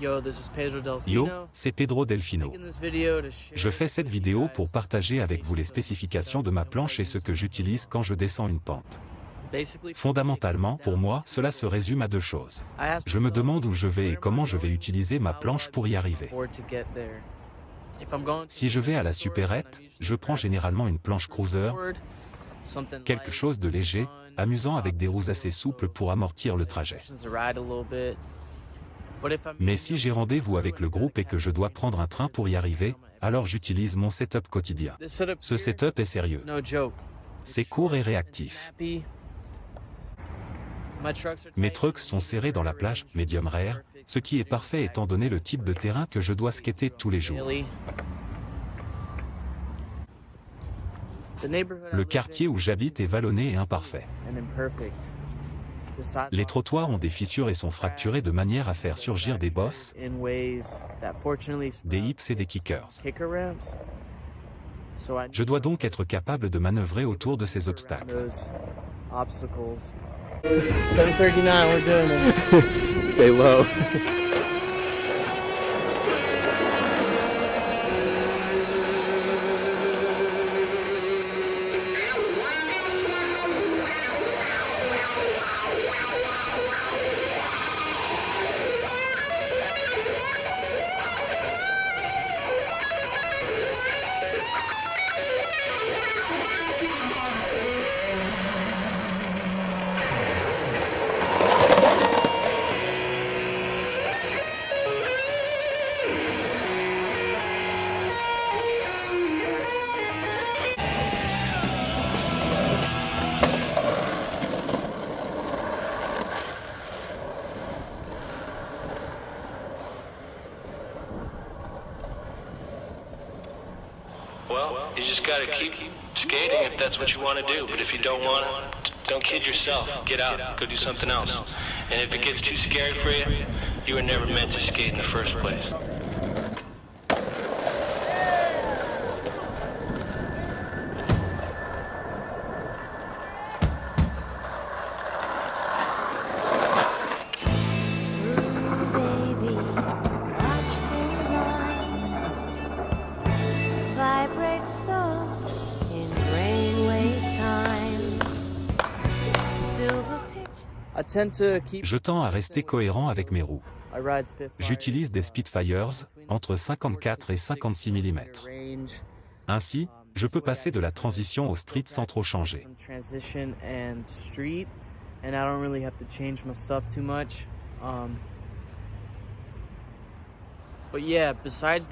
Yo, this is Pedro Yo, Delfino. c'est Pedro Delfino. Je fais cette vidéo pour partager avec vous les spécifications de ma planche et ce que j'utilise quand je descends une pente. Fondamentalement, pour moi, cela se résume à deux choses. Je me demande où je vais et comment je vais utiliser ma planche pour y arriver. Si je vais à la supérette, je prends généralement une planche cruiser, quelque chose de léger, amusant avec des roues assez souples so pour amortir le trajet. Mais si j'ai rendez-vous avec le groupe et que je dois prendre un train pour y arriver, alors j'utilise mon setup quotidien. Ce setup est sérieux. C'est court et réactif. Mes trucks sont serrés dans la plage medium rare, ce qui est parfait étant donné le type de terrain que je dois skater tous les jours. Le quartier où j'habite est vallonné et imparfait. Les trottoirs ont des fissures et sont fracturés de manière à faire surgir des bosses, des hips et des kickers. Je dois donc être capable de manœuvrer autour de ces obstacles. those obstacles. 739, we're doing it. Stay low. Yeah. Well, you just gotta keep skating if that's what you want to do. But if you don't want to, don't kid yourself. Get out, go do something else. And if it gets too scary for you, you were never meant to skate in the first place. Je tends à rester cohérent avec mes roues. J'utilise des Spitfires entre 54 et 56 mm. Ainsi, je peux passer de la transition au street sans trop changer. Um,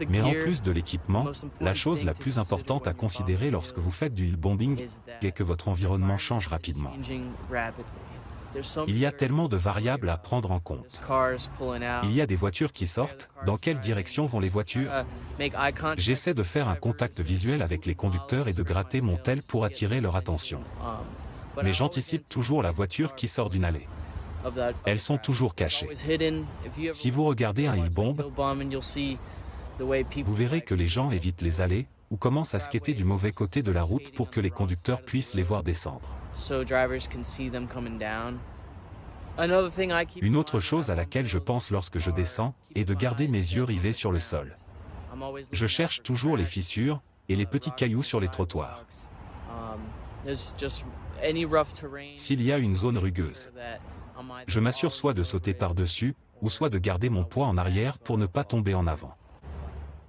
Mais en plus de l'équipement, la chose la plus importante à considérer lorsque vous faites du hill bombing est que votre environnement change rapidement. Il y a tellement de variables à prendre en compte. Il y a des voitures qui sortent, dans quelle direction vont les voitures. J'essaie de faire un contact visuel avec les conducteurs et de gratter mon tel pour attirer leur attention. Um, Mais j'anticipe toujours la voiture qui sort d'une allée. Elles sont toujours cachées. Si vous regardez un hill bomb, hill bombing, you'll see the way people vous verrez que les gens évitent les allées ou commencent à skater du mauvais côté de la route pour que les conducteurs puissent les voir descendre. So drivers can see them coming down. Another thing I keep Une autre chose à laquelle je pense lorsque je descends est de garder mes yeux rivés sur le sol. Je cherche toujours les fissures et les petits cailloux sur les trottoirs. Um. S'il y a une zone rugueuse, je m'assure soit de sauter par-dessus, ou soit de garder mon poids en arrière pour ne pas tomber en avant.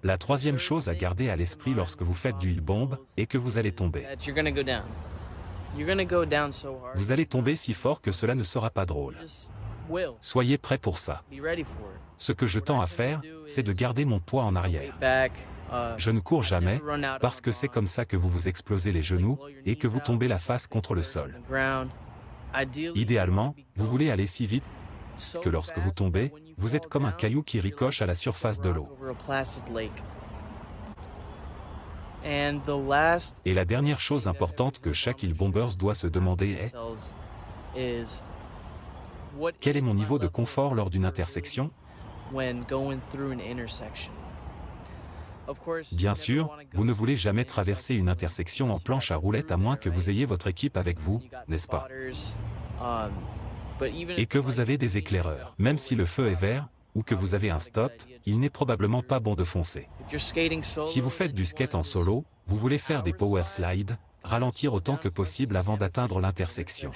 La troisième chose à garder à l'esprit lorsque vous faites du hill bomb est que vous allez tomber. Vous allez tomber si fort que cela ne sera pas drôle. Soyez prêts pour ça. Be ready for it. Ce que je tends à faire, c'est de garder mon poids en arrière. Uh, Je ne cours jamais, parce que c'est comme ça que vous vous explosez les genoux et que vous tombez la face contre le sol. Idéalement, vous voulez aller si vite que lorsque vous tombez, vous êtes comme un caillou qui ricoche à la surface de l'eau. Et la dernière chose importante que chaque Hill Bombers doit se demander est quel est mon niveau de confort lors d'une intersection Bien sûr, vous ne voulez jamais traverser une intersection en planche à roulettes à moins que vous ayez votre équipe avec vous, n'est-ce pas? um, Et que vous avez des éclaireurs. Même si le feu est vert, ou que vous avez un stop, il n'est probablement pas bon de foncer. Si vous faites du skate en solo, vous voulez faire des power slides, ralentir autant que possible avant d'atteindre l'intersection.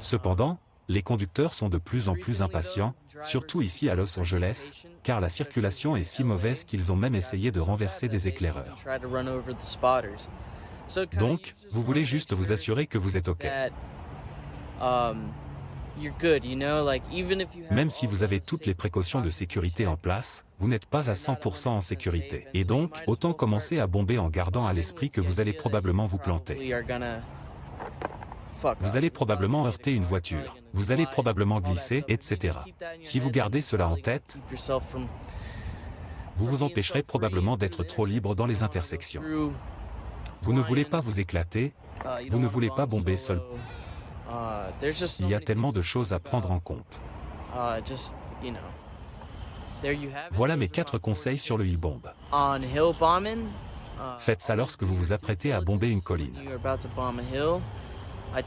Cependant, les conducteurs sont de plus en plus impatients, surtout ici à Los Angeles, car la circulation est si mauvaise qu'ils ont même essayé de renverser des éclaireurs. Donc, vous voulez juste vous assurer que vous êtes OK. Même si vous avez toutes les précautions de sécurité en place, vous n'êtes pas à 100% en sécurité. Et donc, autant commencer à bomber en gardant à l'esprit que vous allez probablement vous planter. Vous allez probablement heurter une voiture, vous allez probablement glisser, etc. Si vous gardez cela en tête, vous vous empêcherez probablement d'être trop libre dans les intersections. Vous ne voulez pas vous éclater, vous ne voulez pas bomber seul. Il y a tellement de choses à prendre en compte. Voilà mes quatre conseils sur le e-bomb. Faites ça lorsque vous vous apprêtez à bomber une colline.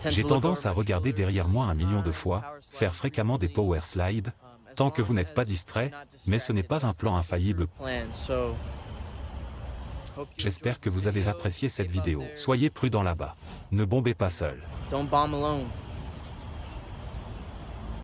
J'ai tendance à regarder derrière moi un million de fois, faire fréquemment des power slides, tant que vous n'êtes pas distrait, mais ce n'est pas un plan infaillible. J'espère que vous avez apprécié cette vidéo. Soyez prudent là-bas. Ne bombez pas seul.